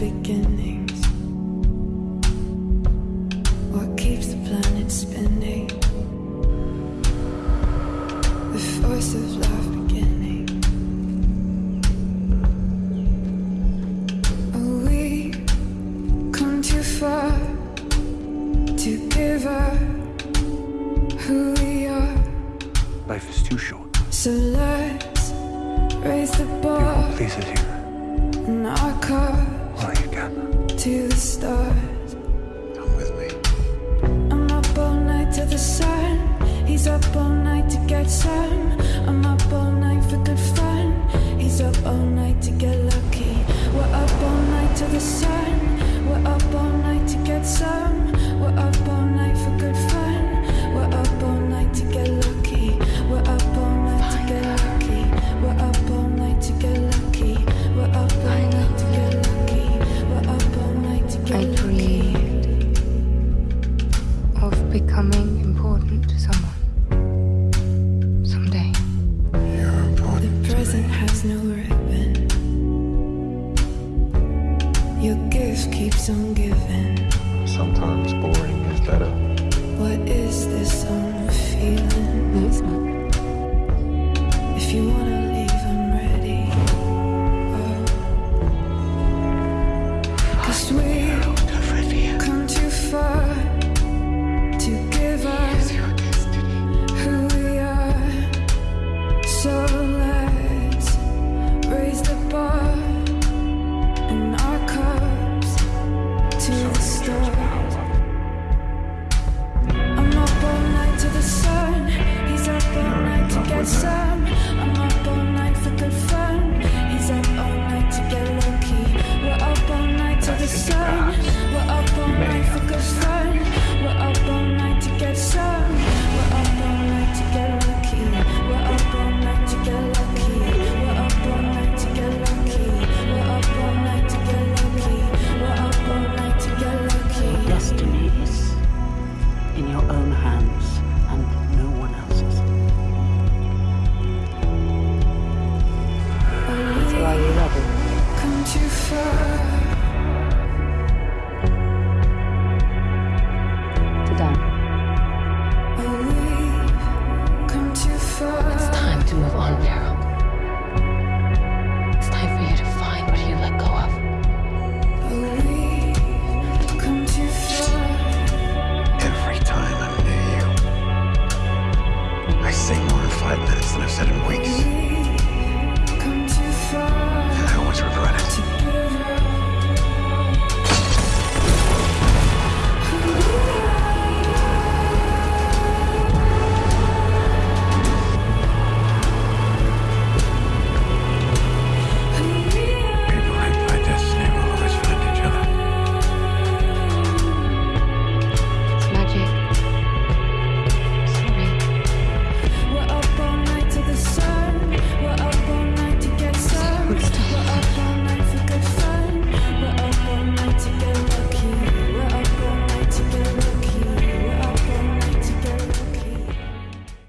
beginnings. What keeps the planet spinning? The force of love beginning. Oh, we come too far to give up who we are. Life is too short. So let's raise the bar Please is here. To the stars. Come with me. I'm up all night to the sun. He's up all night to get some. Becoming important to someone. Someday. You're important. The present has no ribbon. Your gift keeps on giving. Sometimes boring is better. What is this on sun.